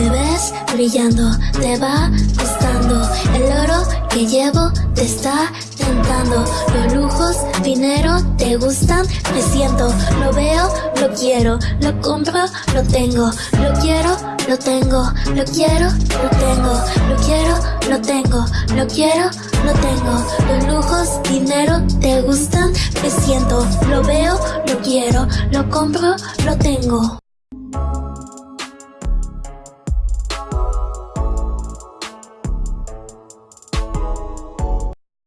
Me ves brillando, te va gustando. El oro que llevo te está tentando. Los lujos, dinero, te gustan, me siento. Lo veo, lo quiero, lo compro, lo tengo. Lo quiero, lo tengo, lo quiero, lo tengo. Lo quiero, lo tengo, lo quiero, lo tengo. Los lujos, dinero, te gustan, me siento. Lo veo, lo quiero, lo compro, lo tengo.